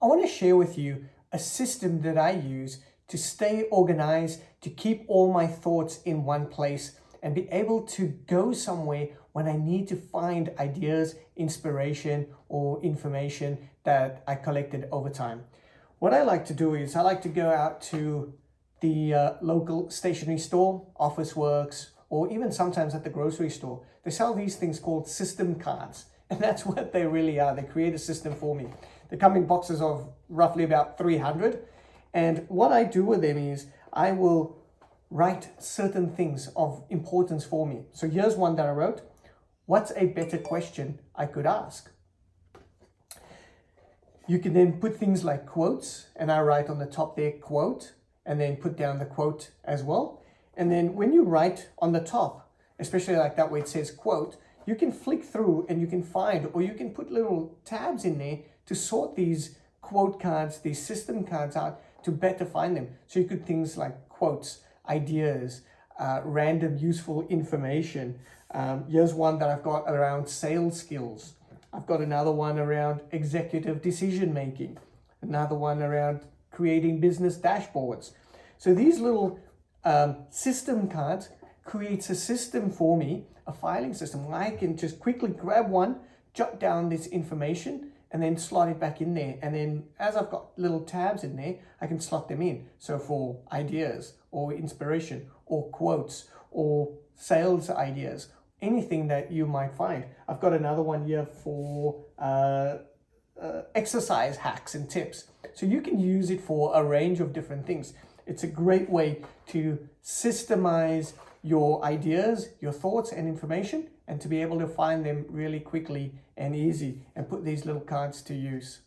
I want to share with you a system that I use to stay organized, to keep all my thoughts in one place and be able to go somewhere when I need to find ideas, inspiration or information that I collected over time. What I like to do is I like to go out to the uh, local stationery store, Officeworks, or even sometimes at the grocery store. They sell these things called system cards. And that's what they really are. They create a system for me. They come in boxes of roughly about 300. And what I do with them is I will write certain things of importance for me. So here's one that I wrote. What's a better question I could ask? You can then put things like quotes and I write on the top there quote and then put down the quote as well. And then when you write on the top, especially like that where it says quote, you can flick through and you can find or you can put little tabs in there to sort these quote cards, these system cards out to better find them. So you could things like quotes, ideas, uh, random useful information. Um, here's one that I've got around sales skills. I've got another one around executive decision making. Another one around creating business dashboards. So these little um, system cards creates a system for me, a filing system where I can just quickly grab one, jot down this information, and then slot it back in there. And then as I've got little tabs in there, I can slot them in. So for ideas or inspiration or quotes or sales ideas, anything that you might find. I've got another one here for uh, uh, exercise hacks and tips. So you can use it for a range of different things. It's a great way to systemize your ideas, your thoughts and information and to be able to find them really quickly and easy and put these little cards to use.